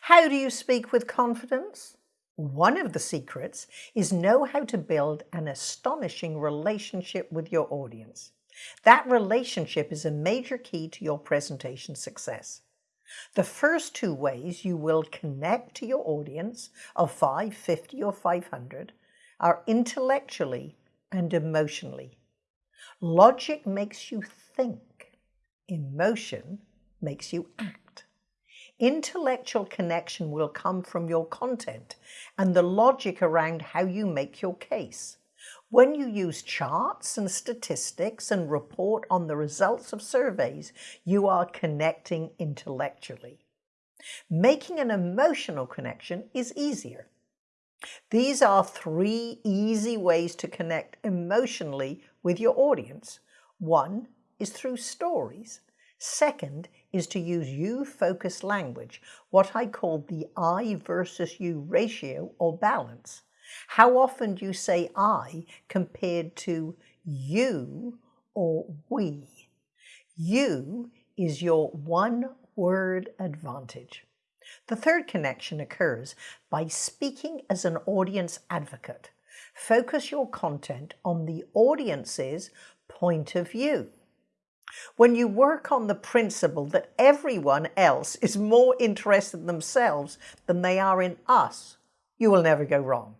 How do you speak with confidence? One of the secrets is know how to build an astonishing relationship with your audience. That relationship is a major key to your presentation success. The first two ways you will connect to your audience of 5, 50 or 500 are intellectually and emotionally. Logic makes you think. Emotion makes you act. Intellectual connection will come from your content and the logic around how you make your case. When you use charts and statistics and report on the results of surveys, you are connecting intellectually. Making an emotional connection is easier. These are three easy ways to connect emotionally with your audience. One is through stories. Second is to use you-focused language, what I call the I versus you ratio or balance. How often do you say I compared to you or we? You is your one word advantage. The third connection occurs by speaking as an audience advocate. Focus your content on the audience's point of view. When you work on the principle that everyone else is more interested in themselves than they are in us, you will never go wrong.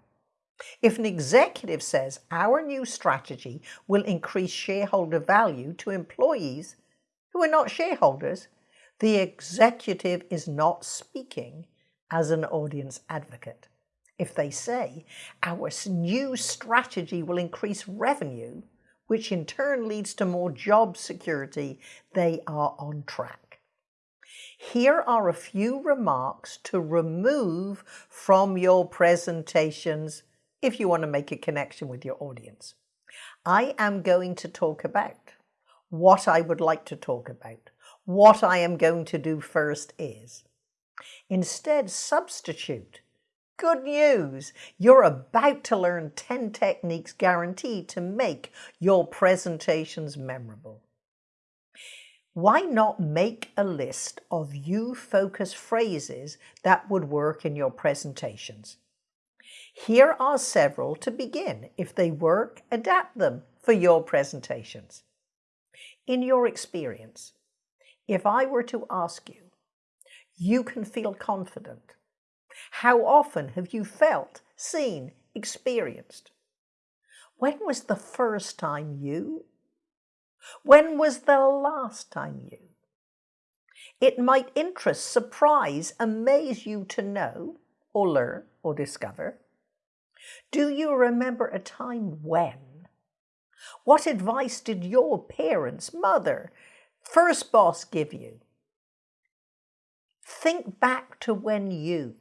If an executive says our new strategy will increase shareholder value to employees who are not shareholders, the executive is not speaking as an audience advocate. If they say our new strategy will increase revenue, which in turn leads to more job security, they are on track. Here are a few remarks to remove from your presentations if you want to make a connection with your audience. I am going to talk about what I would like to talk about. What I am going to do first is. Instead, substitute Good news! You're about to learn 10 techniques guaranteed to make your presentations memorable. Why not make a list of you focus phrases that would work in your presentations? Here are several to begin. If they work, adapt them for your presentations. In your experience, if I were to ask you, you can feel confident how often have you felt, seen, experienced? When was the first time you? When was the last time you? It might interest, surprise, amaze you to know, or learn, or discover. Do you remember a time when? What advice did your parents, mother, first boss give you? Think back to when you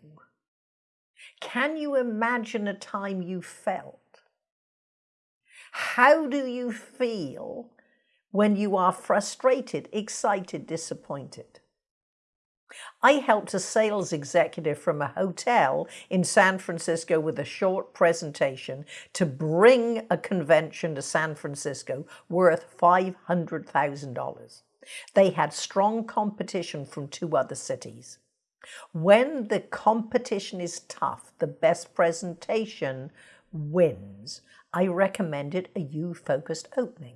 can you imagine a time you felt? How do you feel when you are frustrated, excited, disappointed? I helped a sales executive from a hotel in San Francisco with a short presentation to bring a convention to San Francisco worth $500,000. They had strong competition from two other cities. When the competition is tough, the best presentation wins. I recommended a you-focused opening.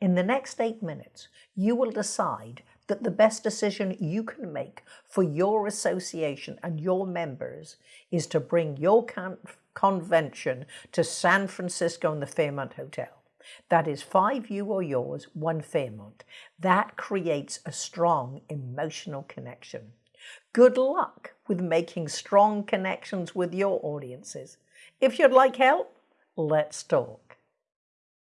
In the next eight minutes, you will decide that the best decision you can make for your association and your members is to bring your con convention to San Francisco in the Fairmont Hotel. That is five you or yours, one Fairmont. That creates a strong emotional connection. Good luck with making strong connections with your audiences. If you'd like help, let's talk.